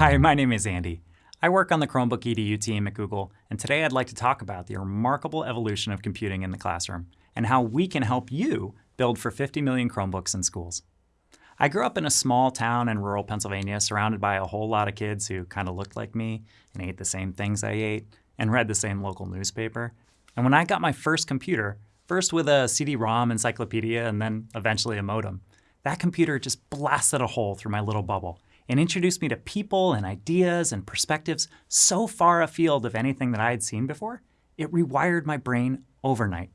Hi, my name is Andy. I work on the Chromebook EDU team at Google, and today I'd like to talk about the remarkable evolution of computing in the classroom and how we can help you build for 50 million Chromebooks in schools. I grew up in a small town in rural Pennsylvania surrounded by a whole lot of kids who kind of looked like me and ate the same things I ate and read the same local newspaper. And when I got my first computer, first with a CD-ROM encyclopedia and then eventually a modem, that computer just blasted a hole through my little bubble and introduced me to people and ideas and perspectives so far afield of anything that I had seen before, it rewired my brain overnight.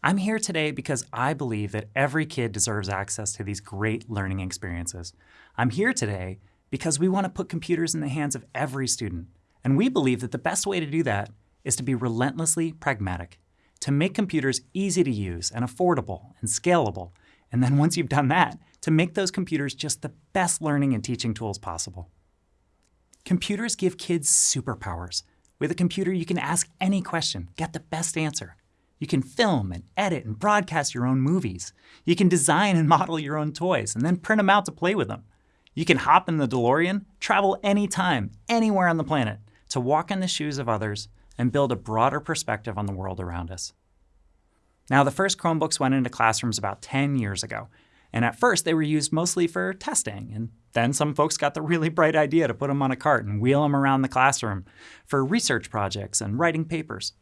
I'm here today because I believe that every kid deserves access to these great learning experiences. I'm here today because we want to put computers in the hands of every student. And we believe that the best way to do that is to be relentlessly pragmatic, to make computers easy to use and affordable and scalable, and then once you've done that, to make those computers just the best learning and teaching tools possible. Computers give kids superpowers. With a computer, you can ask any question, get the best answer. You can film and edit and broadcast your own movies. You can design and model your own toys and then print them out to play with them. You can hop in the DeLorean, travel anytime, anywhere on the planet, to walk in the shoes of others and build a broader perspective on the world around us. Now, the first Chromebooks went into classrooms about 10 years ago, and at first, they were used mostly for testing. And then some folks got the really bright idea to put them on a cart and wheel them around the classroom for research projects and writing papers.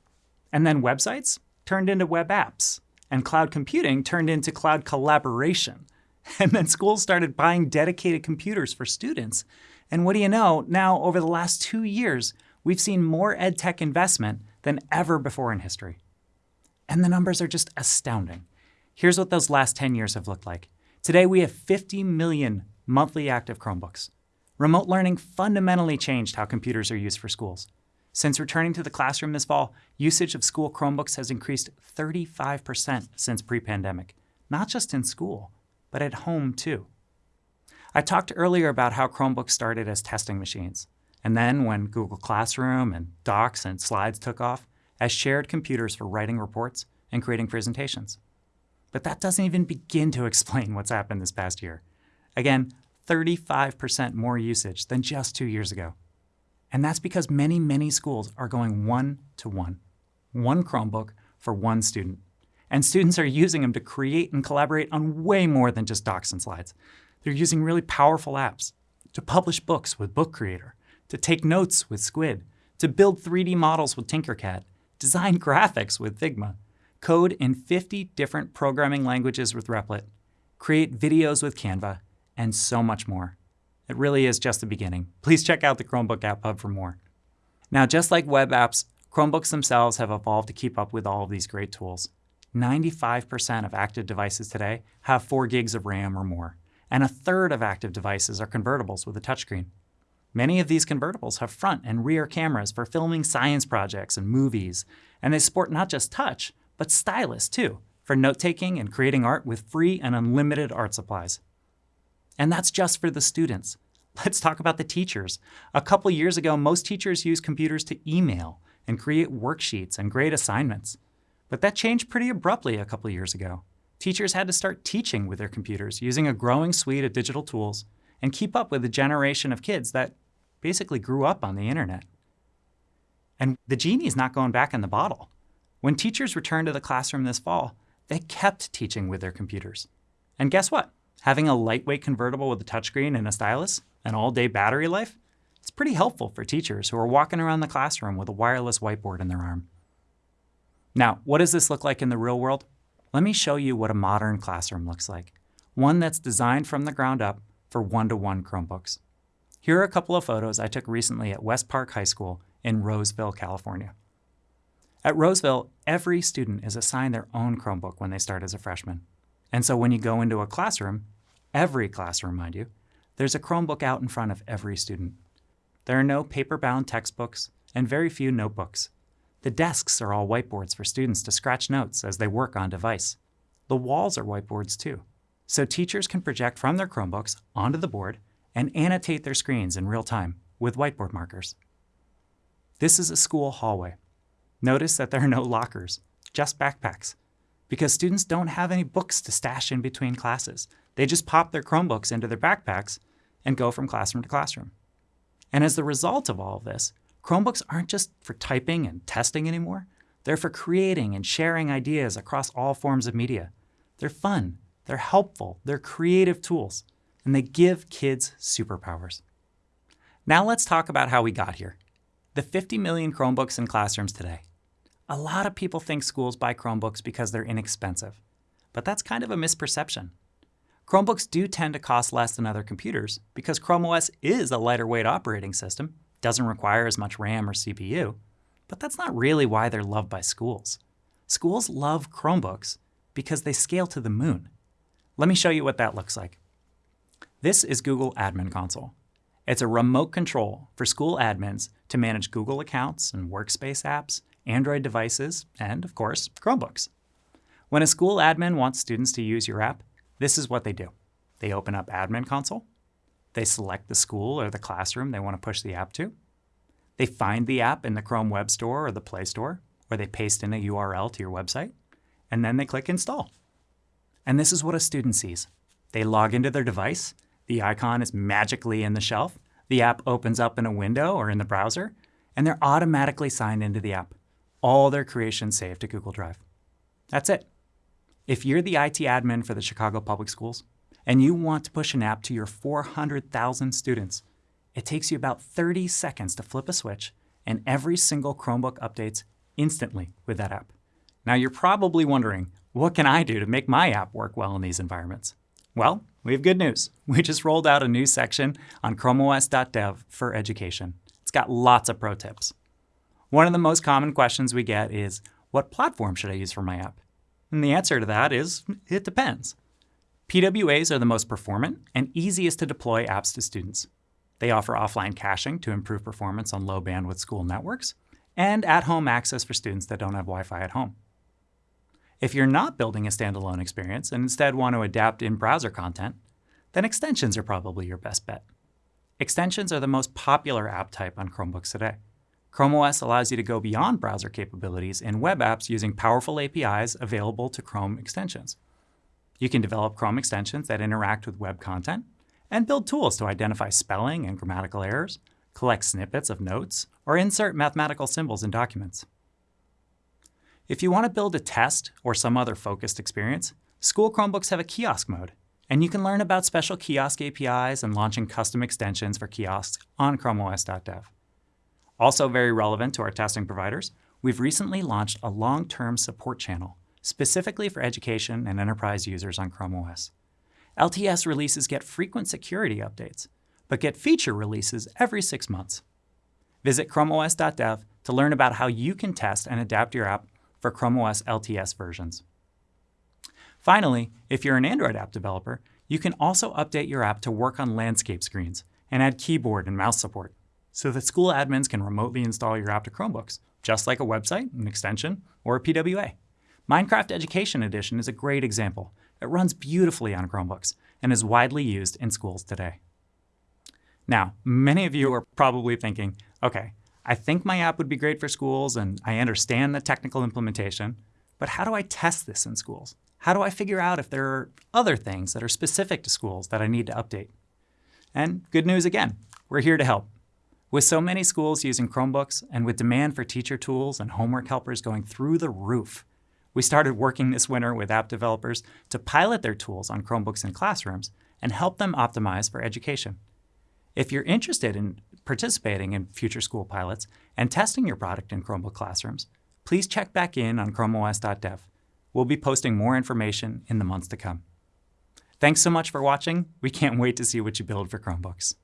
And then websites turned into web apps. And cloud computing turned into cloud collaboration. And then schools started buying dedicated computers for students. And what do you know, now over the last two years, we've seen more ed tech investment than ever before in history. And the numbers are just astounding. Here's what those last 10 years have looked like. Today, we have 50 million monthly active Chromebooks. Remote learning fundamentally changed how computers are used for schools. Since returning to the classroom this fall, usage of school Chromebooks has increased 35% since pre-pandemic, not just in school, but at home too. I talked earlier about how Chromebooks started as testing machines, and then when Google Classroom and Docs and Slides took off, as shared computers for writing reports and creating presentations. But that doesn't even begin to explain what's happened this past year. Again, 35% more usage than just two years ago. And that's because many, many schools are going one to one. One Chromebook for one student. And students are using them to create and collaborate on way more than just docs and slides. They're using really powerful apps to publish books with Book Creator, to take notes with Squid, to build 3D models with Tinkercad, design graphics with Figma, code in 50 different programming languages with Replit, create videos with Canva, and so much more. It really is just the beginning. Please check out the Chromebook App Hub for more. Now, just like web apps, Chromebooks themselves have evolved to keep up with all of these great tools. 95% of active devices today have 4 gigs of RAM or more, and a third of active devices are convertibles with a touchscreen. Many of these convertibles have front and rear cameras for filming science projects and movies, and they support not just touch, but stylus too, for note-taking and creating art with free and unlimited art supplies. And that's just for the students. Let's talk about the teachers. A couple years ago, most teachers used computers to email and create worksheets and grade assignments. But that changed pretty abruptly a couple years ago. Teachers had to start teaching with their computers using a growing suite of digital tools and keep up with a generation of kids that basically grew up on the internet. And the genie's not going back in the bottle. When teachers returned to the classroom this fall, they kept teaching with their computers. And guess what? Having a lightweight convertible with a touchscreen and a stylus, and all-day battery life, it's pretty helpful for teachers who are walking around the classroom with a wireless whiteboard in their arm. Now, what does this look like in the real world? Let me show you what a modern classroom looks like. One that's designed from the ground up for one-to-one -one Chromebooks. Here are a couple of photos I took recently at West Park High School in Roseville, California. At Roseville, every student is assigned their own Chromebook when they start as a freshman. And so when you go into a classroom, every classroom, mind you, there's a Chromebook out in front of every student. There are no paper-bound textbooks and very few notebooks. The desks are all whiteboards for students to scratch notes as they work on device. The walls are whiteboards too, so teachers can project from their Chromebooks onto the board and annotate their screens in real time with whiteboard markers. This is a school hallway. Notice that there are no lockers, just backpacks, because students don't have any books to stash in between classes. They just pop their Chromebooks into their backpacks and go from classroom to classroom. And as the result of all of this, Chromebooks aren't just for typing and testing anymore. They're for creating and sharing ideas across all forms of media. They're fun, they're helpful, they're creative tools, and they give kids superpowers. Now let's talk about how we got here. The 50 million Chromebooks in classrooms today. A lot of people think schools buy Chromebooks because they're inexpensive, but that's kind of a misperception. Chromebooks do tend to cost less than other computers because Chrome OS is a lighter weight operating system, doesn't require as much RAM or CPU, but that's not really why they're loved by schools. Schools love Chromebooks because they scale to the moon. Let me show you what that looks like. This is Google Admin Console. It's a remote control for school admins to manage Google accounts and workspace apps, Android devices, and, of course, Chromebooks. When a school admin wants students to use your app, this is what they do. They open up Admin Console. They select the school or the classroom they want to push the app to. They find the app in the Chrome Web Store or the Play Store, or they paste in a URL to your website, and then they click Install. And this is what a student sees. They log into their device, the icon is magically in the shelf, the app opens up in a window or in the browser, and they're automatically signed into the app. All their creations saved to Google Drive. That's it. If you're the IT admin for the Chicago Public Schools and you want to push an app to your 400,000 students, it takes you about 30 seconds to flip a switch and every single Chromebook updates instantly with that app. Now you're probably wondering, what can I do to make my app work well in these environments? Well, we have good news. We just rolled out a new section on chromeos.dev for education. It's got lots of pro tips. One of the most common questions we get is, what platform should I use for my app? And the answer to that is, it depends. PWAs are the most performant and easiest to deploy apps to students. They offer offline caching to improve performance on low bandwidth school networks, and at-home access for students that don't have Wi-Fi at home. If you're not building a standalone experience and instead want to adapt in-browser content, then extensions are probably your best bet. Extensions are the most popular app type on Chromebooks today. Chrome OS allows you to go beyond browser capabilities in web apps using powerful APIs available to Chrome extensions. You can develop Chrome extensions that interact with web content and build tools to identify spelling and grammatical errors, collect snippets of notes, or insert mathematical symbols in documents. If you want to build a test or some other focused experience, school Chromebooks have a kiosk mode, and you can learn about special kiosk APIs and launching custom extensions for kiosks on chromeos.dev. Also very relevant to our testing providers, we've recently launched a long-term support channel specifically for education and enterprise users on Chrome OS. LTS releases get frequent security updates, but get feature releases every six months. Visit chromeos.dev to learn about how you can test and adapt your app for Chrome OS LTS versions. Finally, if you're an Android app developer, you can also update your app to work on landscape screens and add keyboard and mouse support so that school admins can remotely install your app to Chromebooks, just like a website, an extension, or a PWA. Minecraft Education Edition is a great example. It runs beautifully on Chromebooks and is widely used in schools today. Now, many of you are probably thinking, okay, I think my app would be great for schools and I understand the technical implementation, but how do I test this in schools? How do I figure out if there are other things that are specific to schools that I need to update? And good news again, we're here to help. With so many schools using Chromebooks and with demand for teacher tools and homework helpers going through the roof, we started working this winter with app developers to pilot their tools on Chromebooks in classrooms and help them optimize for education. If you're interested in participating in future school pilots and testing your product in Chromebook classrooms, please check back in on chromeos.dev. We'll be posting more information in the months to come. Thanks so much for watching. We can't wait to see what you build for Chromebooks.